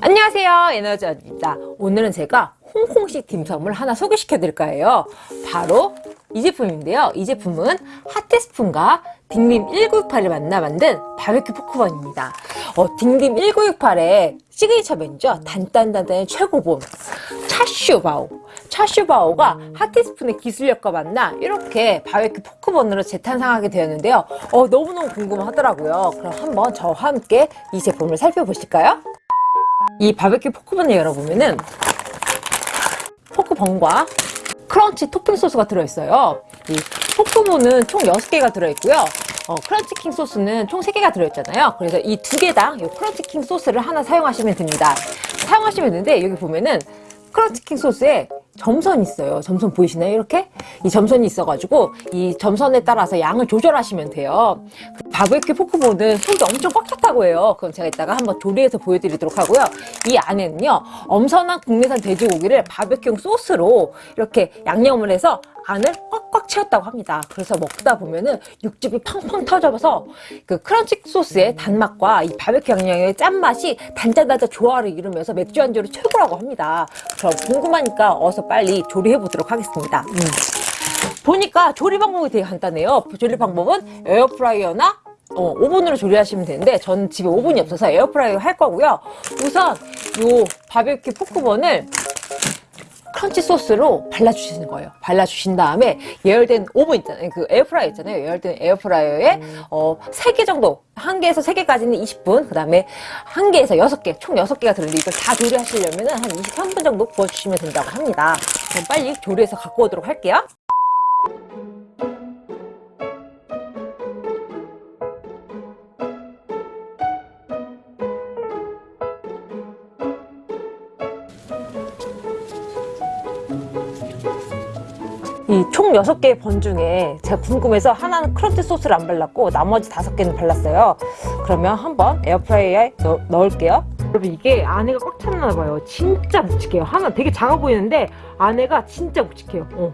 안녕하세요 에너지입니다. 오늘은 제가 홍콩식 딤섬을 하나 소개시켜 드릴까 해요. 바로 이 제품인데요. 이 제품은 하트스푼과 딩림 1968이 만나 만든 바베큐 pork bun입니다. 어, 딩림 1968의 시그니처 메뉴죠. 단짠단짠의 최고봉 차슈바오. 차슈바오가 하트스푼의 기술력과 만나 이렇게 바베큐 pork bun으로 재탄생하게 되었는데요. 어, 너무너무 궁금하더라고요. 그럼 한번 저와 함께 이 제품을 살펴보실까요? 이 바베큐 pork bun을 열어보면은 pork bun과 crunch 토핑 소스가 들어있어요. 이 pork bun은 총 6개가 들어있고요. 어, crunch king 소스는 총 3개가 들어있잖아요. 그래서 이 두 개당 이 crunch king 소스를 하나 사용하시면 됩니다. 사용하시면 되는데 여기 보면은 crunch king 소스에 점선이 있어요. 점선 보이시나요? 이렇게? 이 점선이 있어가지고 이 점선에 따라서 양을 조절하시면 돼요. 바베큐 포크본은 속이 엄청 꽉 찼다고 해요. 그럼 제가 이따가 한번 조리해서 보여드리도록 하고요. 이 안에는요. 엄선한 국내산 돼지고기를 바베큐 소스로 이렇게 양념을 해서 안을 꽉꽉 채웠다고 합니다. 그래서 먹다 보면은 육즙이 팡팡 터져서 그 크런치 소스의 단맛과 이 바베큐 양념의 짠맛이 단짠단짠 조화를 이루면서 맥주 안주로 최고라고 합니다. 그럼 궁금하니까 어서 빨리 조리해 보도록 하겠습니다. 음. 보니까 조리 방법이 되게 간단해요. 조리 방법은 에어프라이어나 어, 오븐으로 조리하시면 되는데 저는 집에 오븐이 없어서 에어프라이어 할 거고요. 우선 요 바베큐 pork bun을 crunch 소스로 발라주시는 거예요. 발라주신 다음에 예열된 오븐 있잖아요. 그 에어프라이어 있잖아요. 예열된 에어프라이어에 어, 3개 정도, 1개에서 3개까지는 20분, 그 다음에 1개에서 6개, 총 6개가 들는데 이걸 다 조리하시려면 한 23분 정도 구워주시면 된다고 합니다. 그럼 빨리 조리해서 갖고 오도록 할게요. 이 총 6개의 번 중에 제가 궁금해서 하나는 크런치 소스를 안 발랐고 나머지 5개는 발랐어요. 그러면 한번 에어프라이어에 넣, 넣을게요. 여러분 이게 안에가 꽉 찼나 봐요. 진짜 묵직해요. 하나 되게 작아 보이는데 안에가 진짜 묵직해요. 어,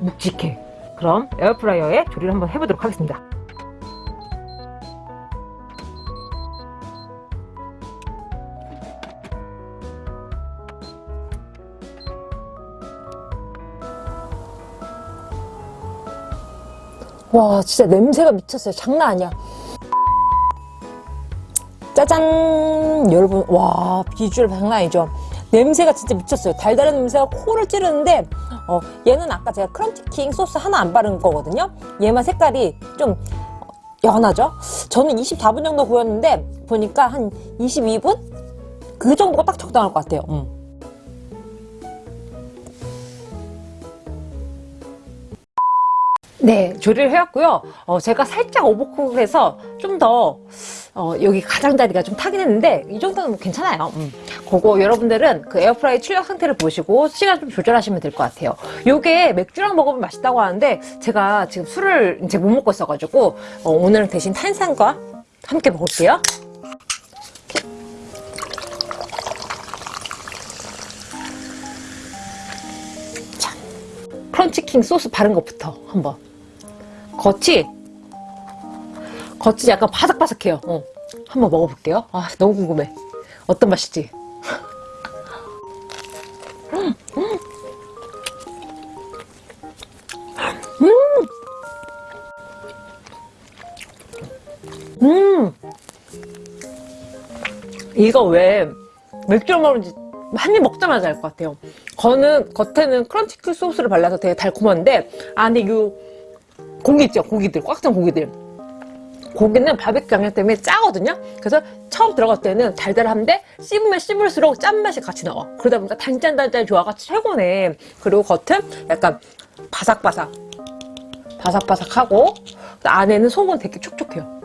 묵직해. 그럼 에어프라이어에 조리를 한번 해보도록 하겠습니다 와 진짜 냄새가 미쳤어요. 장난 아니야. 짜잔! 여러분 와 비주얼 장난 아니죠? 냄새가 진짜 미쳤어요. 달달한 냄새가 코를 찌르는데 어, 얘는 아까 제가 크런치킹 소스 하나 안 바른 거거든요? 얘만 색깔이 좀 연하죠? 저는 24분 정도 구웠는데 보니까 한 22분? 그 정도가 딱 적당할 것 같아요. 음. 네, 조리를 해왔고요. 어, 제가 살짝 오버쿡해서 좀 더 어, 여기 가장자리가 좀 타긴 했는데 이 정도는 괜찮아요. 음. 그거 여러분들은 그 에어프라이 출력 상태를 보시고 시간 좀 조절하시면 될 것 같아요. 요게 맥주랑 먹으면 맛있다고 하는데 제가 지금 술을 이제 못 먹고 있어가지고 어, 오늘은 대신 탄산과 함께 먹을게요. 자, 크런치킹 소스 바른 것부터 한번 겉이 겉이 약간 바삭바삭해요 어. 한번 먹어볼게요 아 너무 궁금해 어떤 맛일지 음, 음. 음. 이거 왜 맥주를 먹는지 한 입 먹자마자 알 것 같아요 겉은, 겉에는 크런치크 소스를 발라서 되게 달콤한데 안에 이 고기 있죠? 고기들 꽉 찬 고기들. 고기는 바베큐 양념 때문에 짜거든요. 그래서 처음 들어갈 때는 달달한데 씹으면 씹을수록 짠맛이 같이 나와. 그러다 보니까 단짠단짠 조화가 최고네. 그리고 겉은 약간 바삭바삭. 바삭바삭하고 안에는 속은 되게 촉촉해요.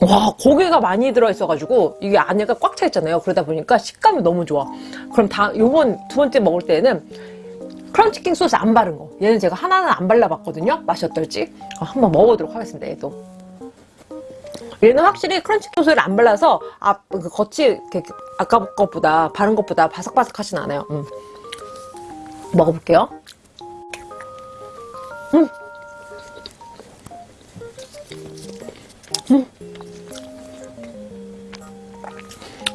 와 고기가 많이 들어있어가지고 이게 안에가 꽉 차 있잖아요. 그러다 보니까 식감이 너무 좋아. 그럼 다 요번 두 번째 먹을 때는 crunch king 소스 안 바른 거 얘는 제가 하나는 안 발라봤거든요 맛이 어떨지 어, 한번 먹어보도록 하겠습니다 얘도 얘는 확실히 crunch 소스를 안 발라서 앞, 그 겉이 아까 것보다 바른 것보다 바삭바삭하진 않아요 음. 먹어볼게요 음.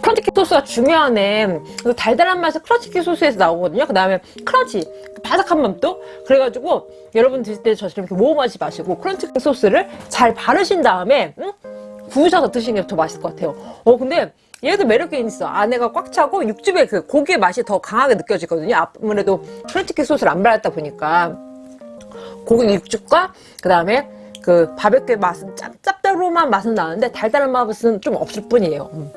crunch king 소스가 중요하네. 그 달달한 맛이 crunch king 소스에서 나오거든요. 그 다음에 crunch, 바삭한 맛도. 그래가지고 여러분 드실 때 저처럼 이렇게 모험하지 마시고 crunch king 소스를 잘 바르신 다음에 응? 구우셔서 드시는 게 더 맛있을 것 같아요. 어 근데 얘도 매력이 있어. 안에가 꽉 차고 육즙의 그 고기의 맛이 더 강하게 느껴지거든요. 아무래도 crunch king 소스를 안 발랐다 보니까 고기 육즙과 그 다음에 그 바베큐 맛은 짭, 짭짤한 맛은 나는데 달달한 맛은 좀 없을 뿐이에요. 음.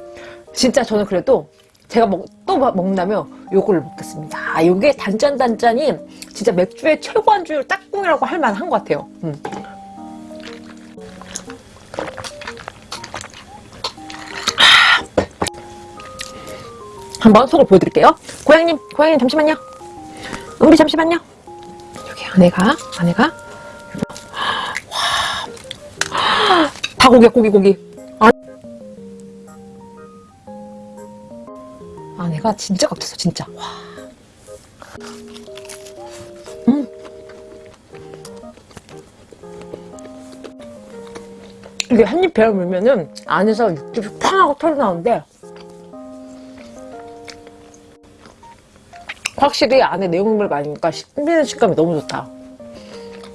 진짜 저는 그래도 제가 먹, 또 마- 먹는다면 요거를 먹겠습니다. 아, 요게 단짠단짠이 진짜 맥주의 최고 안주 짝꿍이라고 할 만한 것 같아요. 음. 한번 속을 보여드릴게요. 고양님, 고양님 잠시만요. 우리 잠시만요. 여기 안에가, 안에가. 와. 다 고기야, 고기, 고기. 안- 안에가 진짜 깍졌어, 진짜. 와. 음. 이게 한 입 베어 물면은 안에서 육즙이 팡 하고 털어나오는데 확실히 안에 내용물 많으니까 씹는 식감이 너무 좋다.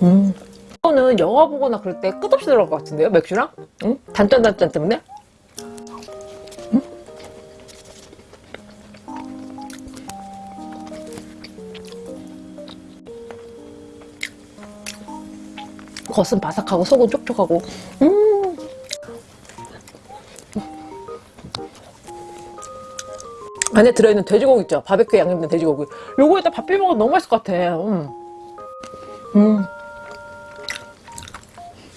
음. 이거는 영화 보거나 그럴 때 끝없이 들어갈 것 같은데요, 맥주랑? 응? 단짠단짠 때문에? 겉은 바삭하고 속은 촉촉하고 음. 안에 들어있는 돼지고기 있죠? 바베큐 양념된 돼지고기. 요거에다 밥 비벼 먹으면 너무 맛있을 것 같아. 음. 음.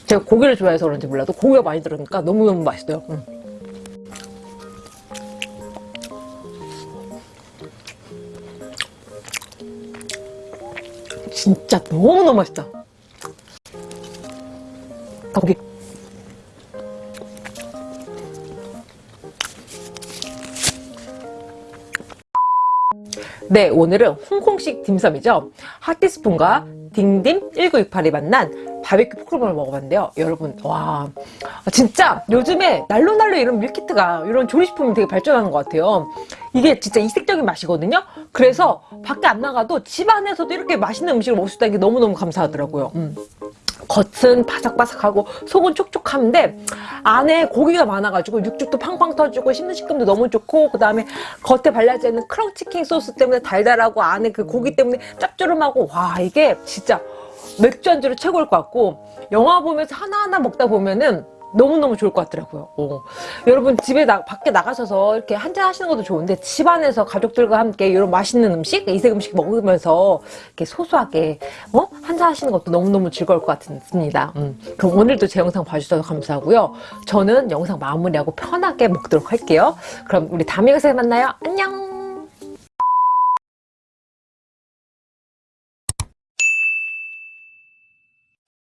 제가 고기를 좋아해서 그런지 몰라도 고기가 많이 들어가니까 너무너무 맛있어요. 음. 진짜 너무너무 맛있다. 고기. 네, 오늘은 홍콩식 딤섬이죠. 하티스푼과 딩딤 1968이 만난 바베큐 포크볼을 먹어봤는데요. 여러분, 와, 진짜 요즘에 날로날로 이런 밀키트가 이런 조리식품이 되게 발전하는 것 같아요. 이게 진짜 이색적인 맛이거든요. 그래서 밖에 안 나가도 집 안에서도 이렇게 맛있는 음식을 먹을 수 있다는 게 너무너무 감사하더라고요. 음. 겉은 바삭바삭하고 속은 촉촉한데 안에 고기가 많아가지고 육즙도 팡팡 터지고 씹는 식감도 너무 좋고 그 다음에 겉에 발라져 있는 크런치킹 소스 때문에 달달하고 안에 그 고기 때문에 짭조름하고 와 이게 진짜 맥주 안주로 최고일 것 같고 영화 보면서 하나하나 먹다 보면은 너무너무 좋을 것 같더라고요. 어. 여러분 집에 나, 밖에 나가셔서 이렇게 한잔 하시는 것도 좋은데 집 안에서 가족들과 함께 이런 맛있는 음식, 이색 음식 먹으면서 이렇게 소소하게 어? 한잔 하시는 것도 너무너무 즐거울 것 같습니다. 음. 그럼 오늘도 제 영상 봐주셔서 감사하고요. 저는 영상 마무리하고 편하게 먹도록 할게요. 그럼 우리 다음 영상에 만나요. 안녕!